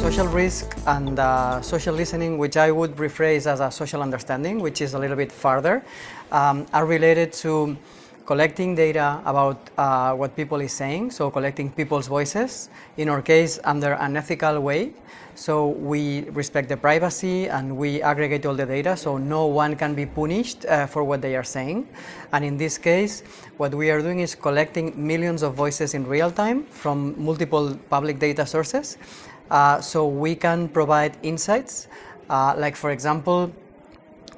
Social risk and uh, social listening, which I would rephrase as a social understanding, which is a little bit farther, um, are related to collecting data about uh, what people is saying, so collecting people's voices, in our case under an ethical way. So we respect the privacy and we aggregate all the data so no one can be punished uh, for what they are saying. And in this case, what we are doing is collecting millions of voices in real time from multiple public data sources uh, so we can provide insights, uh, like for example,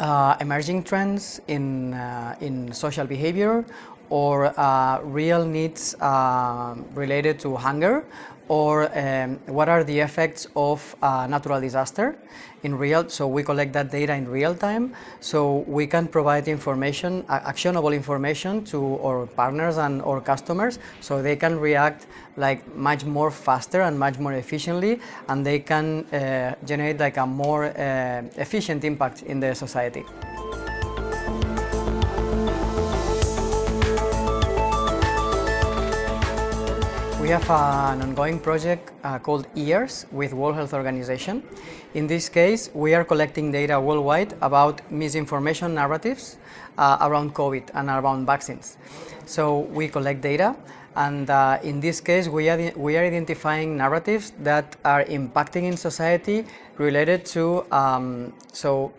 uh, emerging trends in, uh, in social behavior or uh, real needs uh, related to hunger or um, what are the effects of uh, natural disaster in real, so we collect that data in real time, so we can provide information, actionable information to our partners and our customers, so they can react like much more faster and much more efficiently, and they can uh, generate like a more uh, efficient impact in the society. We have an ongoing project uh, called EARS with World Health Organization. In this case, we are collecting data worldwide about misinformation narratives uh, around COVID and around vaccines. So we collect data and uh, in this case we are, we are identifying narratives that are impacting in society related to um, so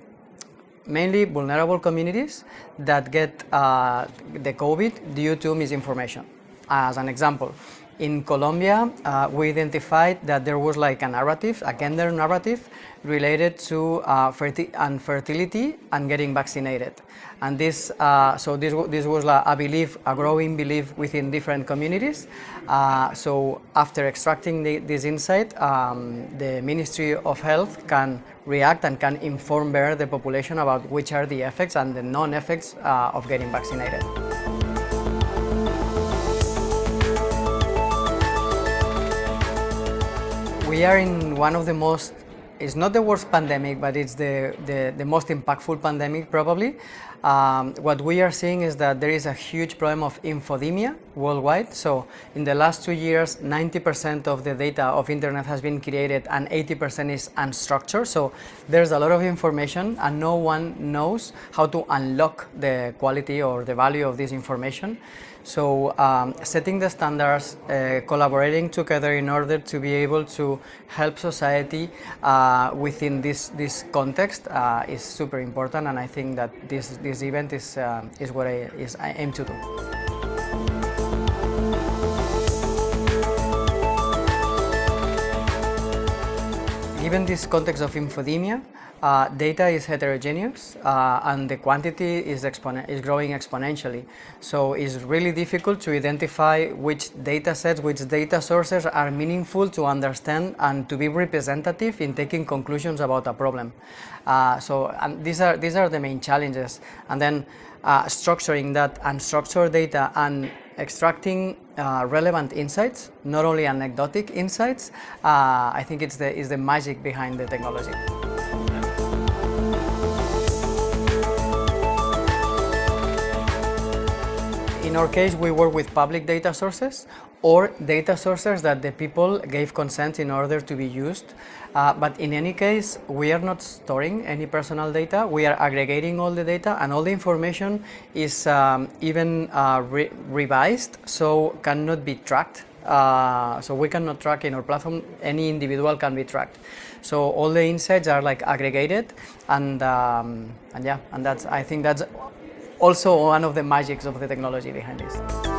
mainly vulnerable communities that get uh, the COVID due to misinformation. As an example, in Colombia, uh, we identified that there was like a narrative, a gender narrative, related to uh, infertility and getting vaccinated. And this, uh, so this, this was like a belief, a growing belief within different communities. Uh, so after extracting the, this insight, um, the Ministry of Health can react and can inform better the population about which are the effects and the non-effects uh, of getting vaccinated. We are in one of the most, it's not the worst pandemic, but it's the, the, the most impactful pandemic probably. Um, what we are seeing is that there is a huge problem of infodemia worldwide. So in the last two years, 90% of the data of internet has been created and 80% is unstructured. So there's a lot of information and no one knows how to unlock the quality or the value of this information. So um, setting the standards, uh, collaborating together in order to be able to help society uh, within this, this context uh, is super important and I think that this, this event is, uh, is what I, is, I aim to do. Given this context of infodemia, uh, data is heterogeneous uh, and the quantity is, is growing exponentially. So it's really difficult to identify which data sets, which data sources are meaningful to understand and to be representative in taking conclusions about a problem. Uh, so these, are, these are the main challenges. And then uh, structuring that unstructured data and extracting uh, relevant insights, not only anecdotic insights, uh, I think it's the, is the magic behind the technology. In our case, we work with public data sources or data sources that the people gave consent in order to be used. Uh, but in any case, we are not storing any personal data. We are aggregating all the data and all the information is um, even uh, re revised, so cannot be tracked. Uh, so we cannot track in our platform, any individual can be tracked. So all the insights are like aggregated and, um, and yeah, and that's, I think that's also one of the magics of the technology behind this.